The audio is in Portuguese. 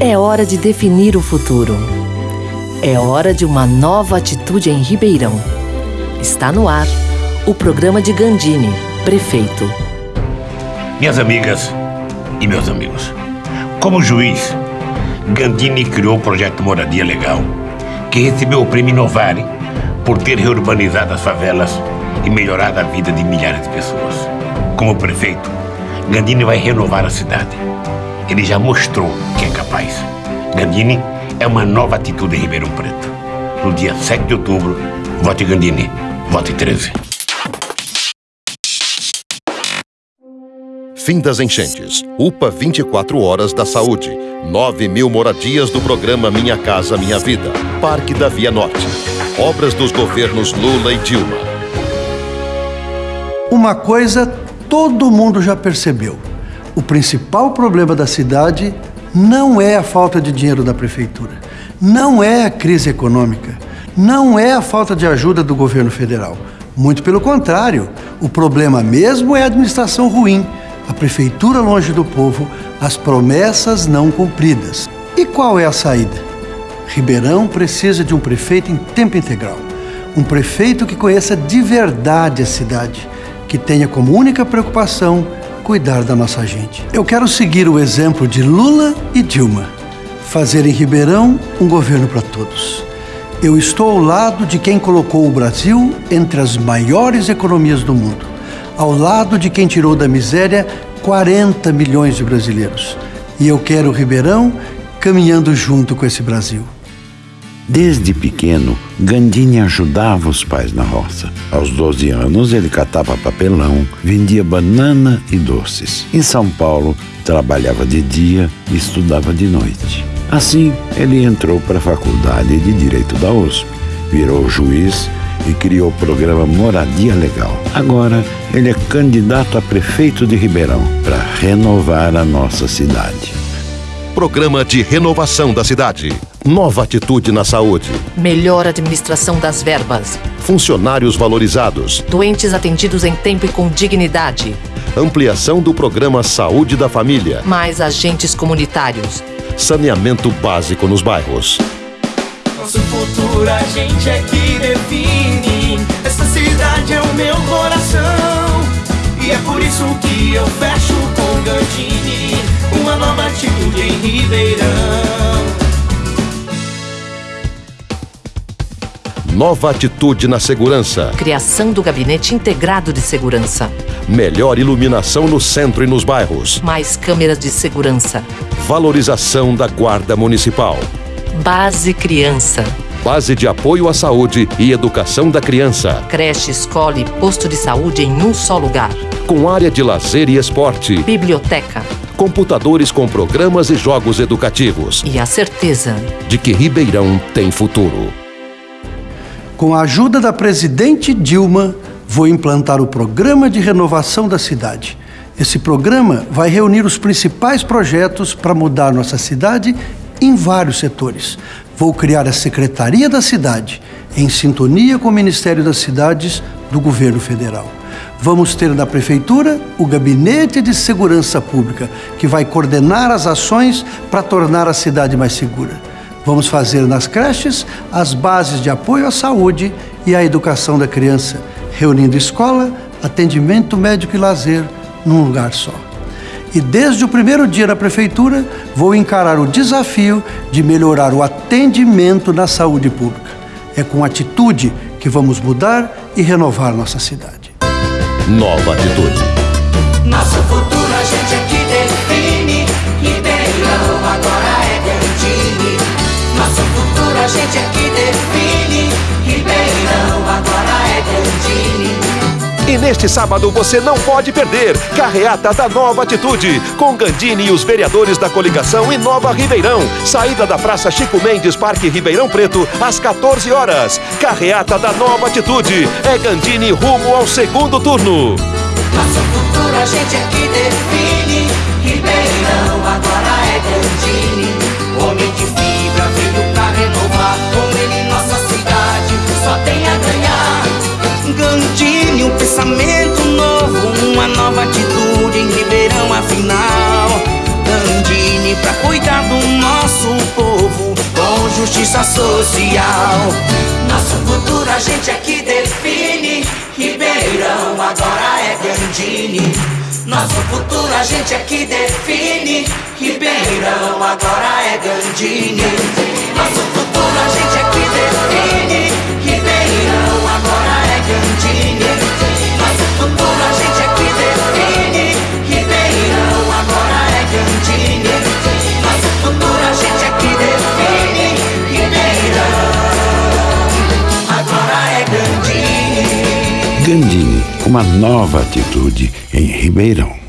É hora de definir o futuro. É hora de uma nova atitude em Ribeirão. Está no ar o programa de Gandini, prefeito. Minhas amigas e meus amigos, como juiz, Gandini criou o projeto Moradia Legal, que recebeu o prêmio Novare por ter reurbanizado as favelas e melhorado a vida de milhares de pessoas. Como prefeito, Gandini vai renovar a cidade. Ele já mostrou que é. Gandini é uma nova atitude em Ribeirão Preto. No dia 7 de outubro, vote Gandini, vote 13. Fim das enchentes. UPA 24 Horas da Saúde. 9 mil moradias do programa Minha Casa Minha Vida. Parque da Via Norte. Obras dos governos Lula e Dilma. Uma coisa todo mundo já percebeu. O principal problema da cidade não é a falta de dinheiro da prefeitura, não é a crise econômica, não é a falta de ajuda do governo federal. Muito pelo contrário, o problema mesmo é a administração ruim, a prefeitura longe do povo, as promessas não cumpridas. E qual é a saída? Ribeirão precisa de um prefeito em tempo integral. Um prefeito que conheça de verdade a cidade, que tenha como única preocupação cuidar da nossa gente. Eu quero seguir o exemplo de Lula e Dilma, fazer em Ribeirão um governo para todos. Eu estou ao lado de quem colocou o Brasil entre as maiores economias do mundo, ao lado de quem tirou da miséria 40 milhões de brasileiros. E eu quero Ribeirão caminhando junto com esse Brasil. Desde pequeno, Gandini ajudava os pais na roça. Aos 12 anos, ele catava papelão, vendia banana e doces. Em São Paulo, trabalhava de dia e estudava de noite. Assim, ele entrou para a Faculdade de Direito da USP, virou juiz e criou o programa Moradia Legal. Agora, ele é candidato a prefeito de Ribeirão para renovar a nossa cidade. Programa de renovação da cidade. Nova atitude na saúde. Melhor administração das verbas. Funcionários valorizados. Doentes atendidos em tempo e com dignidade. Ampliação do programa Saúde da Família. Mais agentes comunitários. Saneamento básico nos bairros. Nosso futuro a gente é que define. Essa cidade é o meu coração. E é por isso que eu fecho com Gandini. Uma nova atitude em Ribeirão. Nova atitude na segurança. Criação do Gabinete Integrado de Segurança. Melhor iluminação no centro e nos bairros. Mais câmeras de segurança. Valorização da Guarda Municipal. Base Criança. Base de apoio à saúde e educação da criança. Creche, escola e posto de saúde em um só lugar. Com área de lazer e esporte. Biblioteca. Computadores com programas e jogos educativos. E a certeza de que Ribeirão tem futuro. Com a ajuda da presidente Dilma, vou implantar o programa de renovação da cidade. Esse programa vai reunir os principais projetos para mudar nossa cidade em vários setores. Vou criar a Secretaria da Cidade, em sintonia com o Ministério das Cidades do Governo Federal. Vamos ter na Prefeitura o Gabinete de Segurança Pública, que vai coordenar as ações para tornar a cidade mais segura. Vamos fazer nas creches as bases de apoio à saúde e à educação da criança, reunindo escola, atendimento médico e lazer num lugar só. E desde o primeiro dia na prefeitura, vou encarar o desafio de melhorar o atendimento na saúde pública. É com atitude que vamos mudar e renovar nossa cidade. Nova atitude. Nosso futuro a gente é que neste sábado você não pode perder Carreata da Nova Atitude, com Gandini e os vereadores da coligação Inova Ribeirão. Saída da Praça Chico Mendes, Parque Ribeirão Preto, às 14 horas. Carreata da Nova Atitude. É Gandini rumo ao segundo turno. Nosso futuro a gente é que define. Ribeirão agora é Gandini. Homem de uma nova atitude em Ribeirão afinal. Gandini pra cuidar do nosso justiça social. Nosso futuro a gente é que define. Ribeirão agora é Gandini. Nosso futuro a gente é que define. Ribeirão agora é Gandini. Nosso futuro a gente é que define. Gandini. Uma nova atitude em Ribeirão.